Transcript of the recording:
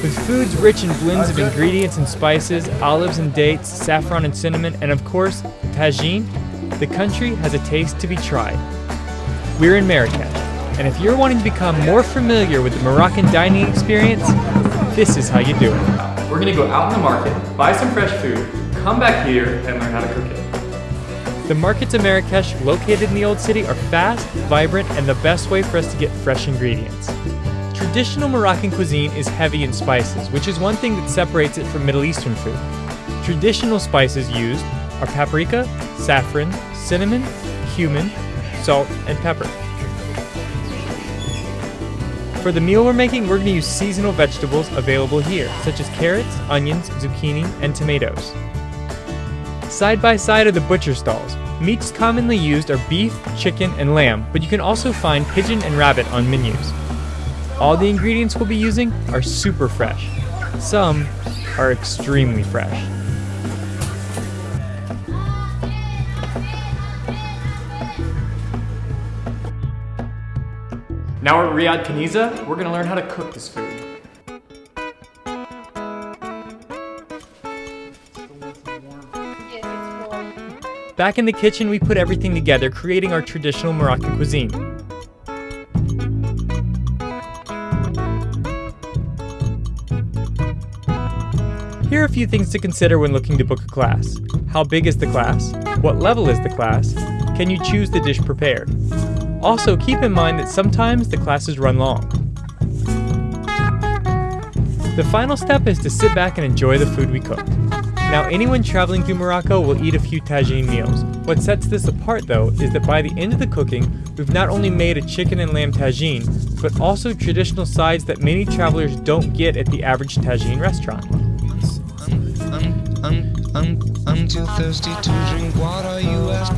With foods rich in blends of ingredients and spices, olives and dates, saffron and cinnamon, and of course, tagine, the country has a taste to be tried. We're in Marrakesh, and if you're wanting to become more familiar with the Moroccan dining experience, this is how you do it. We're gonna go out in the market, buy some fresh food, come back here, and learn how to cook it. The markets of Marrakesh, located in the Old City, are fast, vibrant, and the best way for us to get fresh ingredients. Traditional Moroccan cuisine is heavy in spices, which is one thing that separates it from Middle Eastern food. Traditional spices used are paprika, saffron, cinnamon, cumin, salt, and pepper. For the meal we're making, we're going to use seasonal vegetables available here, such as carrots, onions, zucchini, and tomatoes. Side by side are the butcher stalls. Meats commonly used are beef, chicken, and lamb, but you can also find pigeon and rabbit on menus. All the ingredients we'll be using are super fresh. Some are extremely fresh. Now we're at Riad Kniza, we're gonna learn how to cook this food. Back in the kitchen, we put everything together, creating our traditional Moroccan cuisine. Here are a few things to consider when looking to book a class. How big is the class? What level is the class? Can you choose the dish prepared? Also, keep in mind that sometimes the classes run long. The final step is to sit back and enjoy the food we cooked. Now, anyone traveling through Morocco will eat a few tagine meals. What sets this apart, though, is that by the end of the cooking, we've not only made a chicken and lamb tagine, but also traditional sides that many travelers don't get at the average tagine restaurant. I'm, I'm, I'm, too thirsty to drink water. You ask,